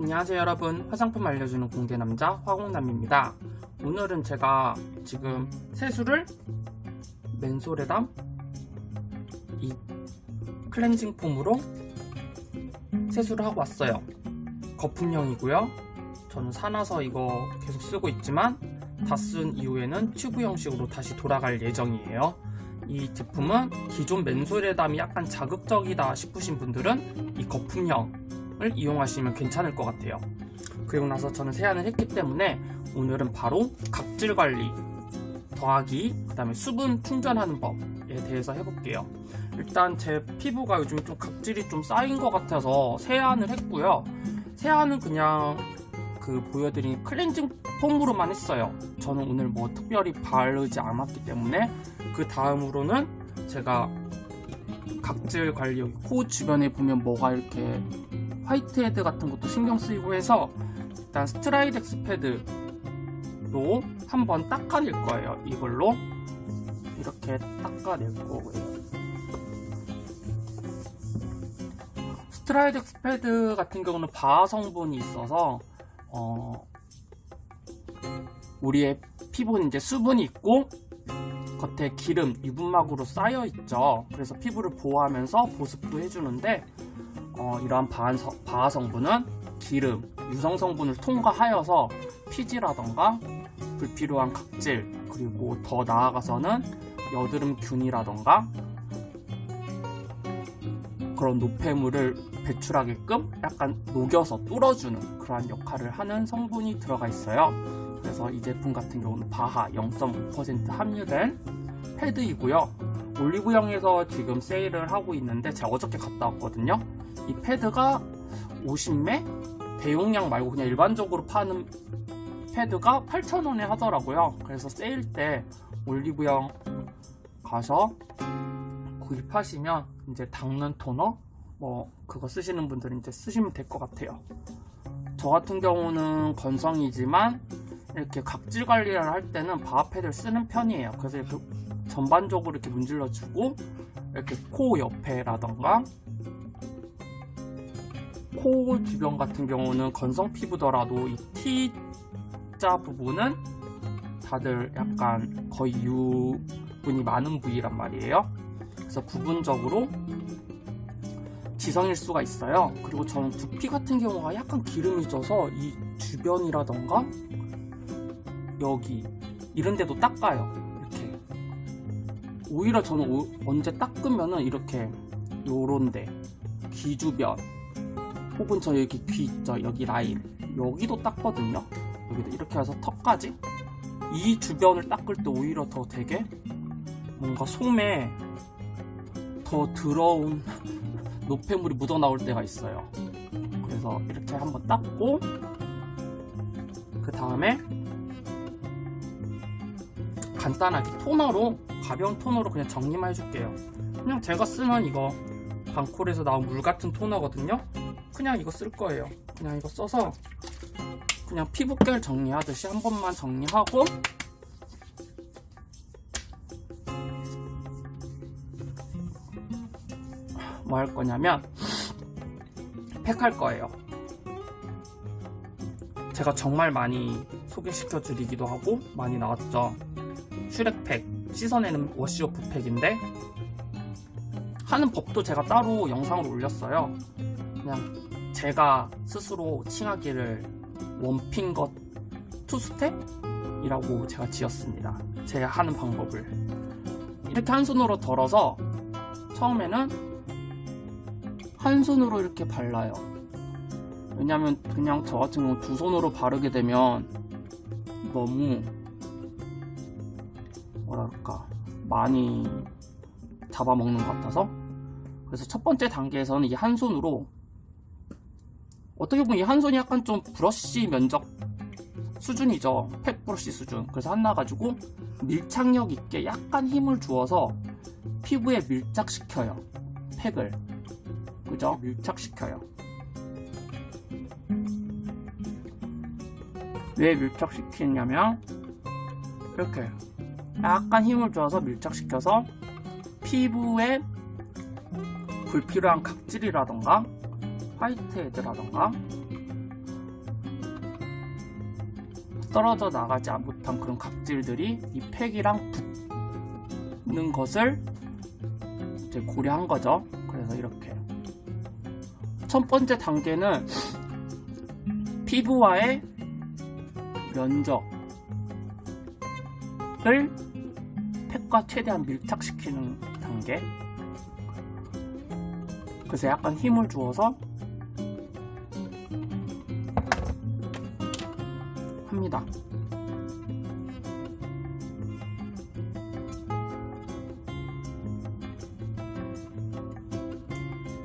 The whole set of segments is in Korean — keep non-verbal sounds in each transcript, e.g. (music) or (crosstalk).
안녕하세요 여러분. 화장품 알려주는 공대남자 화공남입니다. 오늘은 제가 지금 세수를 맨솔에다 이 클렌징 폼으로 세수를 하고 왔어요. 거품형이고요. 저는 사놔서 이거 계속 쓰고 있지만 다 쓴 이후에는 튜브 형식으로 다시 돌아갈 예정이에요. 이 제품은 기존 맨솔에 담이 약간 자극적이다 싶으신 분들은 이 거품형 을 이용하시면 괜찮을 것 같아요. 그리고 나서 저는 세안을 했기 때문에 오늘은 바로 각질 관리 더하기 그 다음에 수분 충전하는 법에 대해서 해볼게요. 일단 제 피부가 요즘 좀 각질이 좀 쌓인 것 같아서 세안을 했고요. 세안은 그냥 그 보여드린 클렌징 폼으로만 했어요. 저는 오늘 뭐 특별히 바르지 않았기 때문에 그 다음으로는 제가 각질 관리 코 주변에 보면 뭐가 이렇게 whitehead 같은 것도 신경 쓰이고 해서 일단 Stridex 패드로 한번 닦아낼 거예요. 이걸로 이렇게 닦아낼 거고요. Stridex 패드 같은 경우는 BHA 성분이 있어서 어 우리의 피부는 이제 수분이 있고 겉에 기름, 유분막으로 쌓여 있죠. 그래서 피부를 보호하면서 보습도 해주는데 어, 이러한 바하 성분은 기름, 유성 성분을 통과하여서 피지라던가 불필요한 각질 그리고 더 나아가서는 여드름균이라던가 그런 노폐물을 배출하게끔 약간 녹여서 뚫어주는 그러한 역할을 하는 성분이 들어가 있어요. 그래서 이 제품 같은 경우는 바하 0.5% 함유된 패드이고요. 올리브영에서 지금 세일을 하고 있는데 제가 어저께 갔다 왔거든요. 이 패드가 50매? 대용량 말고 그냥 일반적으로 파는 패드가 8,000원에 하더라고요. 그래서 세일 때 올리브영 가서 구입하시면 이제 닦는 토너 뭐 그거 쓰시는 분들은 이제 쓰시면 될 것 같아요. 저 같은 경우는 건성이지만 이렇게 각질 관리를 할 때는 바하 패드를 쓰는 편이에요. 그래서 이렇게 전반적으로 이렇게 문질러 주고 이렇게 코 옆에라던가 코 주변 같은 경우는 건성 피부더라도 이 T자 부분은 다들 약간 거의 유분이 많은 부위란 말이에요. 그래서 부분적으로 지성일 수가 있어요. 그리고 저는 두피 같은 경우가 약간 기름이 져서 이 주변이라던가 여기 이런 데도 닦아요. 이렇게 오히려 저는 오, 언제 닦으면은 이렇게 요런데 귀 주변 혹은 저 여기 귀 있죠 여기 라인 여기도 닦거든요. 여기도 이렇게 해서 턱까지. 이 주변을 닦을 때 오히려 더 되게 뭔가 솜에 더 더러운 (laughs) 노폐물이 묻어나올 때가 있어요. 그래서 이렇게 한번 닦고 그 다음에 간단하게 토너로 가벼운 토너로 그냥 정리만 해줄게요. 그냥 제가 쓰는 이거 방콜에서 나온 물 같은 토너거든요 그냥 이거 쓸 거예요. 그냥 이거 써서 그냥 피부결 정리하듯이 한 번만 정리하고 뭐 할 거냐면 팩 할 거예요. 제가 정말 많이 소개시켜 드리기도 하고 많이 나왔죠. Shrek팩 씻어내는 wash-off 팩인데 하는 법도 제가 따로 영상을 올렸어요. 그냥 제가 스스로 칭하기를 one finger two step이라고 제가 지었습니다. 제가 하는 방법을 이렇게 한 손으로 덜어서 처음에는 한 손으로 이렇게 발라요. 왜냐면 그냥 저 같은 경우 두 손으로 바르게 되면 너무 뭐랄까 많이 잡아먹는 것 같아서 그래서 첫 번째 단계에서는 이 한 손으로 어떻게 보면 이 한 손이 약간 좀 브러쉬 면적 수준이죠. 팩 브러쉬 수준. 그래서 하나 가지고 밀착력 있게 약간 힘을 주어서 피부에 밀착시켜요. 팩을. 그죠? 밀착시켜요. 왜 밀착시키냐면 이렇게 약간 힘을 줘서 밀착시켜서 피부에 불필요한 각질이라던가 화이트 헤드라던가? 떨어져 나가지 못한 그런 각질들이 이 팩이랑 붙는 것을 이제 고려한 거죠. 그래서 이렇게. 첫 번째 단계는 피부와의 면적을 팩과 최대한 밀착시키는 단계. 그래서 약간 힘을 주어서 합니다.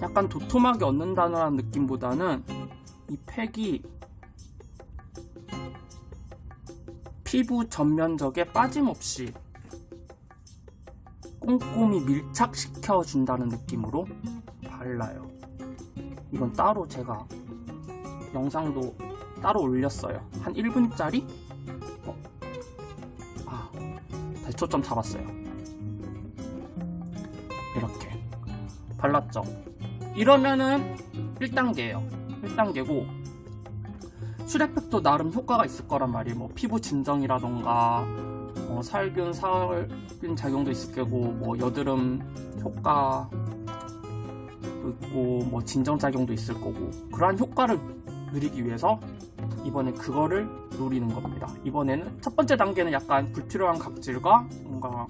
약간 도톰하게 얻는다는 느낌보다는 이 팩이 피부 전면적에 빠짐없이 꼼꼼히 밀착시켜 준다는 느낌으로 발라요. 이건 따로 제가 영상도 따로 올렸어요. 한 1분짜리? 어. 아, 다시 초점 잡았어요. 이렇게 발랐죠. 이러면은 1단계예요. 1단계고 슈레팩도 나름 효과가 있을 거란 말이에요. 뭐 피부 진정이라던가 뭐 살균, 살균 작용도 있을 거고 뭐 여드름 효과도 있고 뭐 진정 작용도 있을 거고 그러한 효과를 누리기 위해서 이번에 그거를 노리는 겁니다. 이번에는 첫 번째 단계는 약간 불필요한 각질과 뭔가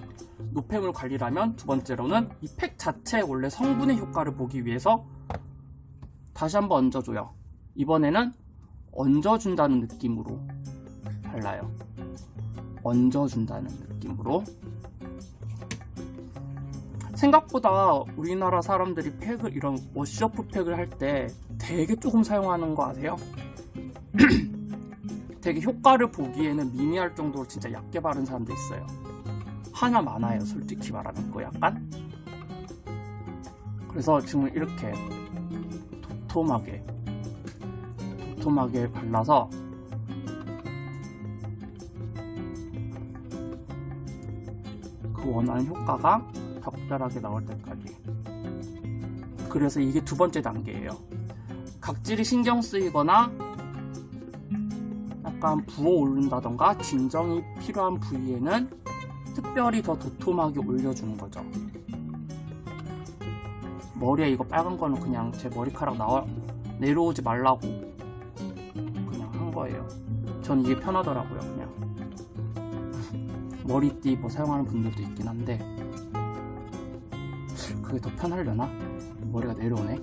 노폐물 관리라면 두 번째로는 이 팩 자체의 원래 성분의 효과를 보기 위해서 다시 한번 얹어줘요. 이번에는 얹어준다는 느낌으로 발라요. 얹어준다는 느낌으로 생각보다 우리나라 사람들이 팩을 이런 워시오프 팩을 할 때 되게 조금 사용하는 거 아세요? (clears throat) 되게 효과를 보기에는 미미할 정도로 진짜 얇게 바른 사람도 있어요. 하나 많아요, 솔직히 말하는 거 약간. 그래서 지금 이렇게 도톰하게 도톰하게 발라서 그 원하는 효과가 적절하게 나올 때까지 그래서 이게 두 번째 단계예요 각질이 신경 쓰이거나 약간 부어오른다던가 진정이 필요한 부위에는 특별히 더 도톰하게 올려주는 거죠. 머리에 이거 빨간 거는 그냥 제 머리카락 나와 내려오지 말라고 그냥 한 거예요. 전 이게 편하더라고요 그냥. 머리띠 뭐 사용하는 분들도 있긴 한데. 그게 더 편하려나? 머리가 내려오네.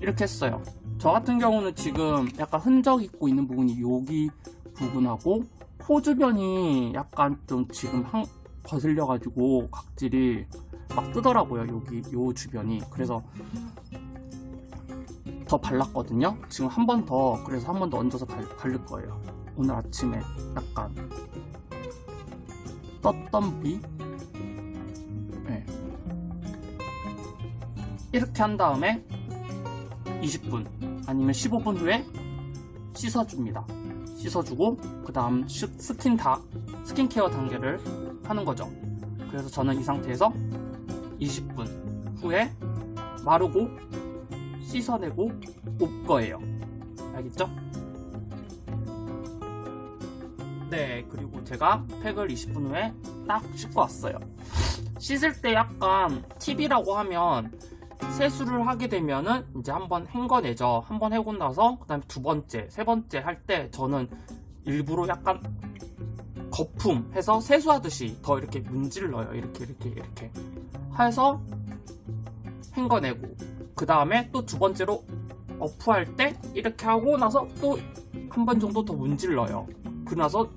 이렇게 했어요 저 같은 경우는 지금 약간 흔적 있고 있는 부분이 여기 부분하고 코 주변이 약간 좀 지금 한, 거슬려 가지고 각질이 막 뜨더라고요 여기 요 주변이. 그래서 더 발랐거든요? 지금 한 번 더 그래서 한 번 더 얹어서 발, 바를 거예요. 오늘 아침에 약간 떴던 비? 네. 이렇게 한 다음에 20분 아니면 15분 후에 씻어줍니다. 씻어주고 그 다음 스킨 다 스킨케어 단계를 하는 거죠. 그래서 저는 이 상태에서 20분 후에 마르고 씻어내고 올 거예요. 알겠죠? 네 그리고 제가 팩을 20분 후에 딱 씻고 왔어요. 씻을 때 약간 팁이라고 하면 세수를 하게 되면은 이제 한번 헹궈내죠. 한번 하고 나서 그 다음에 두 번째 세 번째 할 때 저는 일부러 약간 거품 해서 세수하듯이 더 이렇게 문질러요. 이렇게 이렇게 이렇게 해서 헹궈내고 그 다음에 또 두 번째로 어프할 때 이렇게 하고 나서 또 한 번 정도 더 문질러요. 그 나서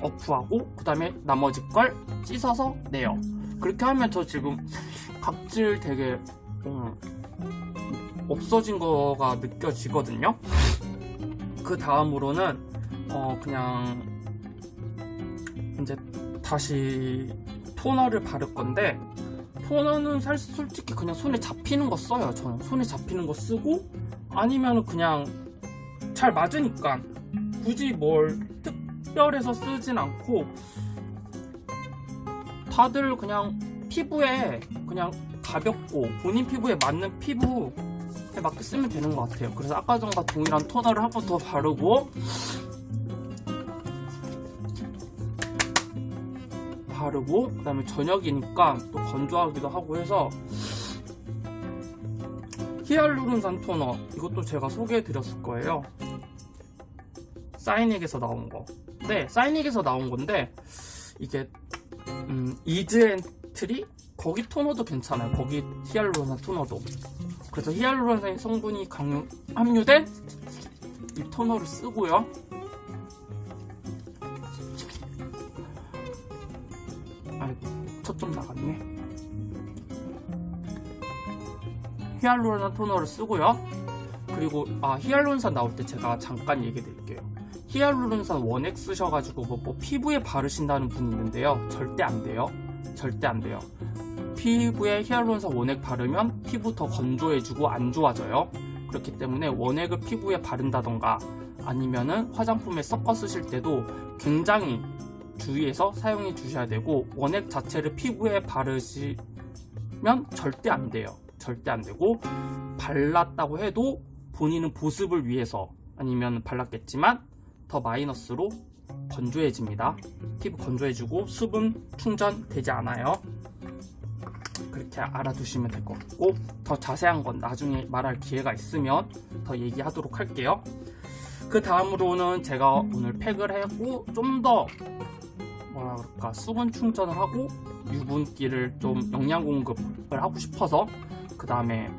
어프하고 그 다음에 나머지 걸 씻어서 내요. 그렇게 하면 저 지금 각질 되게 음, 없어진 거가 느껴지거든요. 그 다음으로는 어 그냥 이제 다시 토너를 바를 건데 토너는 솔직히 그냥 손에 잡히는 거 써요 저는. 손에 잡히는 거 쓰고 아니면 그냥 잘 맞으니까 굳이 뭘 특별해서 쓰진 않고 다들 그냥 피부에 그냥 가볍고 본인 피부에 맞는 피부에 맞게 쓰면 되는 것 같아요. 그래서 아까 전과 동일한 토너를 한 번 더 바르고 바르고 그 다음에 저녁이니까 또 건조하기도 하고 해서 히알루론산 토너 이것도 제가 소개해드렸을 거예요. 사이닉에서 나온 거. 네, 사이닉에서 나온 건데 이게 음, 이즈앤트리? 거기 토너도 괜찮아요. 거기 히알루론산 토너도. 그래서 히알루론산 성분이 강요, 함유된 이 토너를 쓰고요. 초점 나갔네. 히알루론산 토너를 쓰고요. 그리고 아 히알루론산 나올 때 제가 잠깐 얘기 드릴게요. 히알루론산 원액 쓰셔가지고 뭐, 뭐 피부에 바르신다는 분이 있는데요. 절대 안 돼요. 절대 안 돼요. 피부에 히알루론산 원액 바르면 피부 더 건조해지고 안 좋아져요. 그렇기 때문에 원액을 피부에 바른다던가 아니면은 화장품에 섞어 쓰실 때도 굉장히 주의해서 사용해 주셔야 되고 원액 자체를 피부에 바르시면 절대 안 돼요. 절대 안 되고 발랐다고 해도 본인은 보습을 위해서 아니면 발랐겠지만 더 마이너스로 건조해집니다. 피부 건조해지고 수분 충전 되지 않아요. 그렇게 알아두시면 될 것 같고 더 자세한 건 나중에 말할 기회가 있으면 더 얘기하도록 할게요. 그 다음으로는 제가 오늘 팩을 하고 좀 더 뭐라 그럴까 수분 충전을 하고 유분기를 좀 영양 공급을 하고 싶어서 그 다음에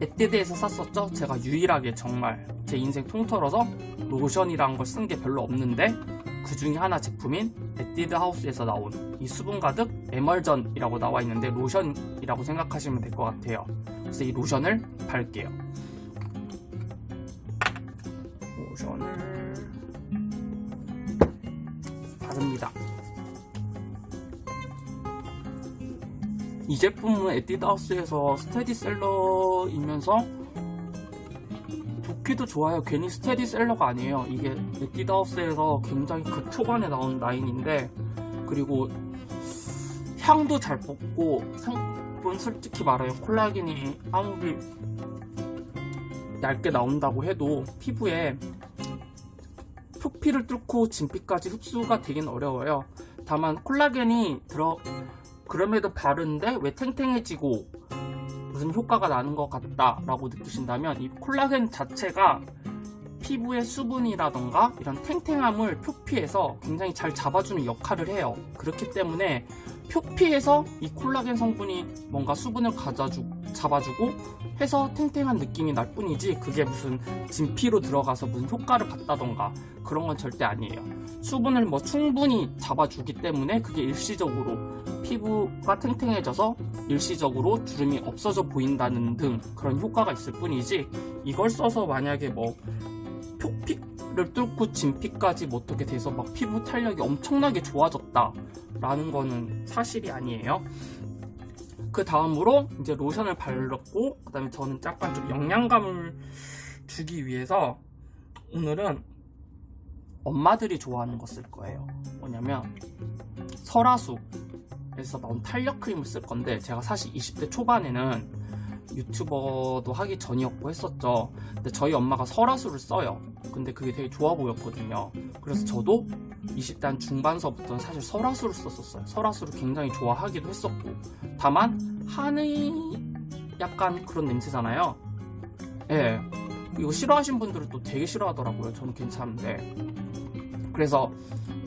에뛰드에서 샀었죠. 제가 유일하게 정말 제 인생 통틀어서 로션이라는 걸 쓴 게 별로 없는데 그 중에 하나 제품인 에뛰드 하우스에서 나온 이 수분 가득 emulsion이라고 나와 있는데 로션이라고 생각하시면 될 것 같아요. 그래서 이 로션을 바를게요. 로션을 바릅니다. 이 제품은 에뛰드하우스에서 스테디셀러이면서 좋기도 좋아요. 괜히 스테디셀러가 아니에요. 이게 에뛰드하우스에서 굉장히 그 초반에 나온 라인인데 그리고 향도 잘 뽑고 성분 솔직히 말해요. 콜라겐이 아무리 얇게 나온다고 해도 피부에 표피를 뚫고 진피까지 흡수가 되긴 어려워요. 다만 콜라겐이 들어 그럼에도 바른데 왜 탱탱해지고 무슨 효과가 나는 것 같다 라고 느끼신다면 이 콜라겐 자체가 피부의 수분이라던가 이런 탱탱함을 표피해서 굉장히 잘 잡아주는 역할을 해요. 그렇기 때문에 표피에서 이 콜라겐 성분이 뭔가 수분을 가져주, 잡아주고 해서 탱탱한 느낌이 날 뿐이지 그게 무슨 진피로 들어가서 무슨 효과를 받다던가 그런 건 절대 아니에요. 수분을 뭐 충분히 잡아주기 때문에 그게 일시적으로 피부가 탱탱해져서 일시적으로 주름이 없어져 보인다는 등 그런 효과가 있을 뿐이지 이걸 써서 만약에 뭐 표피를 뚫고 진피까지 뭐 어떻게 돼서 막 피부 탄력이 엄청나게 좋아졌다 라는 거는 사실이 아니에요. 그 다음으로 이제 로션을 발랐고 그 다음에 저는 약간 좀 영양감을 주기 위해서 오늘은 엄마들이 좋아하는 거 쓸 거예요. 뭐냐면 설화수 에서 나온 탄력 크림을 쓸 건데 제가 사실 20대 초반에는 유튜버도 하기 전이었고 했었죠. 근데 저희 엄마가 설화수를 써요. 근데 그게 되게 좋아 보였거든요. 그래서 저도 20대 한 중반서부터는 사실 설화수를 썼었어요. 설화수를 굉장히 좋아하기도 했었고. 다만 한의 약간 그런 냄새잖아요. 예. 이거 싫어하신 분들은 또 되게 싫어하더라고요. 저는 괜찮은데. 그래서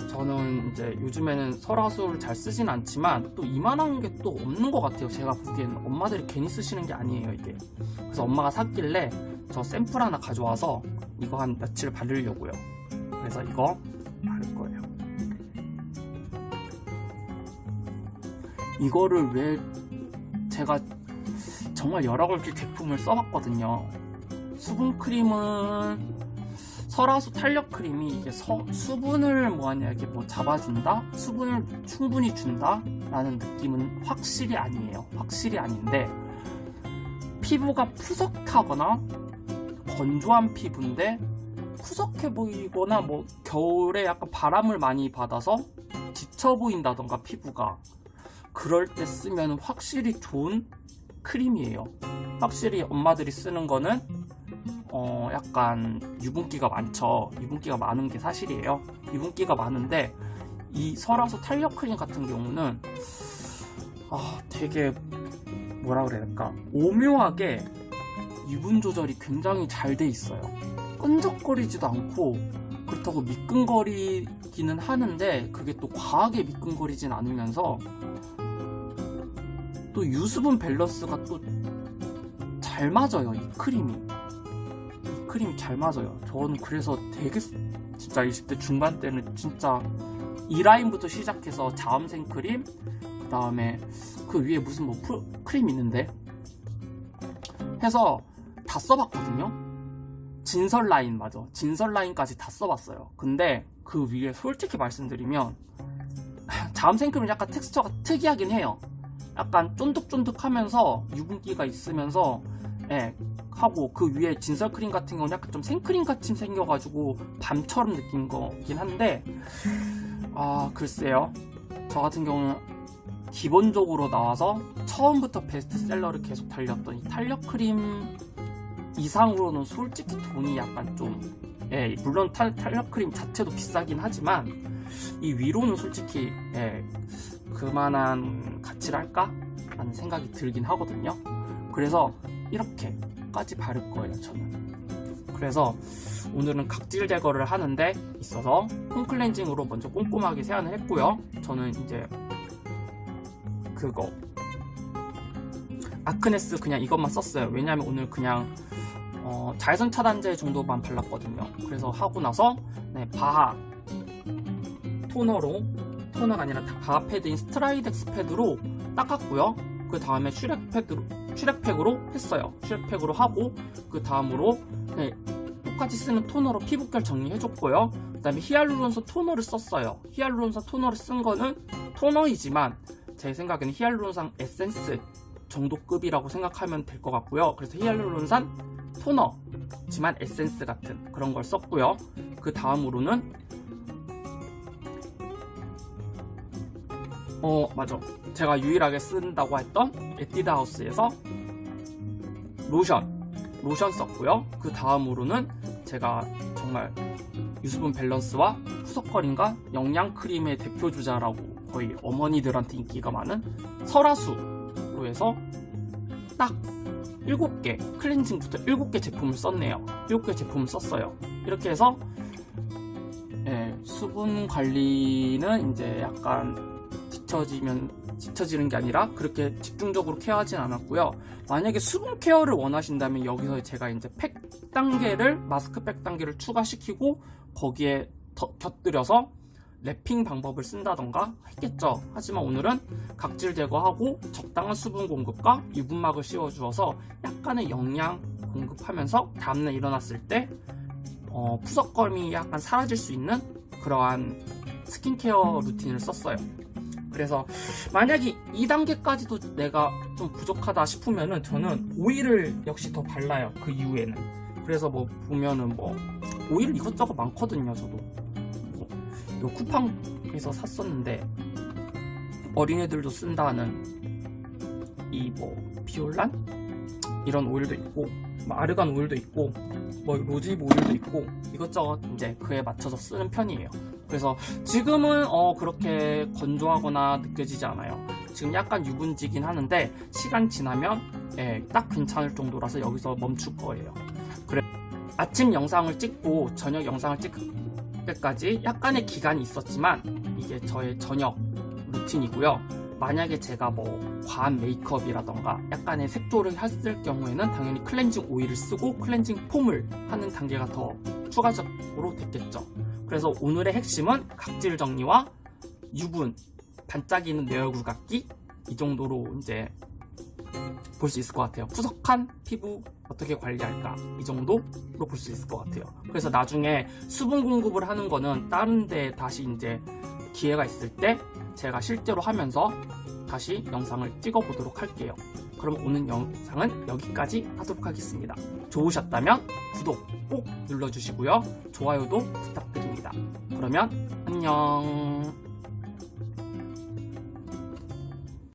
저는 이제 요즘에는 설화수를 잘 쓰진 않지만 또 이만한 게 또 없는 것 같아요. 제가 보기에는 엄마들이 괜히 쓰시는 게 아니에요 이게. 그래서 엄마가 샀길래 저 샘플 하나 가져와서 이거 한 며칠 바르려고요. 그래서 이거 바를 거예요. 이거를 왜 제가 정말 여러 가지 제품을 써봤거든요. 수분크림은 설화수 탄력 크림이 이게 서, 수분을 뭐하냐 이게 뭐 잡아준다? 수분을 충분히 준다 라는 느낌은 확실히 아니에요. 확실히 아닌데 피부가 푸석하거나 건조한 피부인데 푸석해 보이거나 뭐 겨울에 약간 바람을 많이 받아서 지쳐 보인다던가 피부가 그럴 때 쓰면 확실히 좋은 크림이에요. 확실히 엄마들이 쓰는 거는 어 약간 유분기가 많죠. 유분기가 많은 게 사실이에요. 유분기가 많은데 이 설화수 탄력 크림 같은 경우는 아 되게 뭐라 그래야 될까? 오묘하게 유분 조절이 굉장히 잘 돼 있어요. 끈적거리지도 않고 그렇다고 미끈거리기는 하는데 그게 또 과하게 미끈거리진 않으면서 또 유수분 밸런스가 또 잘 맞아요 이 크림이 이 크림이 잘 맞아요. 저는 그래서 되게 진짜 20대 중반 때는 진짜 이 라인부터 시작해서 자음생 크림 그 다음에 그 위에 무슨 뭐 프로, 크림 있는데 해서 다 써봤거든요. 진설 라인 맞아. 진설 라인까지 다 써봤어요. 근데 그 위에 솔직히 말씀드리면 (laughs) 자음생 크림은 약간 텍스처가 특이하긴 해요. 약간 쫀득쫀득하면서 유분기가 있으면서 예, 하고 그 위에 진설 크림 같은 경우는 약간 좀 생크림 같이 생겨가지고 balm처럼 느낀 거긴 한데 아 글쎄요 저 같은 경우는 기본적으로 나와서 처음부터 베스트셀러를 계속 달렸던 이 탄력 크림 이상으로는 솔직히 돈이 약간 좀 예, 물론 탄, 탄력 크림 자체도 비싸긴 하지만 이 위로는 솔직히 예, 그만한 가치랄까? 라는 생각이 들긴 하거든요 그래서 이렇게까지 바를 거예요 저는. 그래서 오늘은 각질 제거를 하는데 있어서 foam cleansing으로 먼저 꼼꼼하게 세안을 했고요. 저는 이제 그거. Acnes 그냥 이것만 썼어요. 왜냐면 오늘 그냥 어, 자외선 차단제 정도만 발랐거든요. 그래서 하고 나서 네, BHA 토너로 토너가 아니라 BHA 패드인 Stridex 패드로 닦았고요. 그 다음에 Shrek 패드로 Shrek팩으로 했어요. Shrek팩으로 하고 그 다음으로 네, 똑같이 쓰는 토너로 피부결 정리해줬고요. 그 다음에 히알루론산 토너를 썼어요. 히알루론산 토너를 쓴 거는 토너이지만 제 생각에는 히알루론산 에센스 정도급이라고 생각하면 될 것 같고요. 그래서 히알루론산 토너지만 에센스 같은 그런 걸 썼고요. 그 다음으로는 어 맞아. 제가 유일하게 쓴다고 했던 에뛰드 하우스에서 로션 로션 썼고요. 그 다음으로는 제가 정말 유수분 밸런스와 푸석거림과 영양 크림의 대표주자라고 거의 어머니들한테 인기가 많은 설화수로 해서 딱 7개 cleansing부터 7개 제품을 썼네요. 7개 제품을 썼어요. 이렇게 해서 예, 수분 관리는 이제 약간 뒤처지면 뒤처지는 게 아니라 그렇게 집중적으로 케어하진 않았고요. 만약에 수분 케어를 원하신다면 여기서 제가 이제 팩 단계를 마스크팩 단계를 추가시키고 거기에 더, 곁들여서 랩핑 방법을 쓴다던가 했겠죠. 하지만 오늘은 각질 제거하고 적당한 수분 공급과 유분막을 씌워주어서 약간의 영양 공급하면서 다음날 일어났을 때 어, 푸석거림이 약간 사라질 수 있는 그러한 스킨케어 루틴을 썼어요 그래서 만약에 2단계까지도 내가 좀 부족하다 싶으면은 저는 오일을 역시 더 발라요 그 이후에는. 그래서 뭐 보면은 뭐 오일 이것저것 많거든요 저도. 뭐, 요 쿠팡에서 샀었는데 어린애들도 쓴다는 이 뭐 비올란? 이런 오일도 있고 뭐 아르간 오일도 있고 뭐 로즈잎 오일도 있고 이것저것 이제 그에 맞춰서 쓰는 편이에요 그래서 지금은 어 그렇게 건조하거나 느껴지지 않아요. 지금 약간 유분지긴 하는데 시간 지나면 예, 딱 괜찮을 정도라서 여기서 멈출 거예요. 그래 아침 영상을 찍고 저녁 영상을 찍을 때까지 약간의 기간이 있었지만 이게 저의 저녁 루틴이고요. 만약에 제가 뭐 과한 메이크업이라던가 약간의 색조를 했을 경우에는 당연히 클렌징 오일을 쓰고 클렌징 폼을 하는 단계가 더 추가적으로 됐겠죠. 그래서 오늘의 핵심은 각질 정리와 유분 반짝이는 내 얼굴 같기 이 정도로 이제 볼 수 있을 것 같아요. 푸석한 피부 어떻게 관리할까? 이 정도로 볼 수 있을 것 같아요. 그래서 나중에 수분 공급을 하는 거는 다른 데 다시 이제 기회가 있을 때 제가 실제로 하면서 다시 영상을 찍어 보도록 할게요 그럼 오늘 영상은 여기까지 하도록 하겠습니다. 좋으셨다면 구독 꼭 눌러주시고요. 좋아요도 부탁드립니다. 그러면 안녕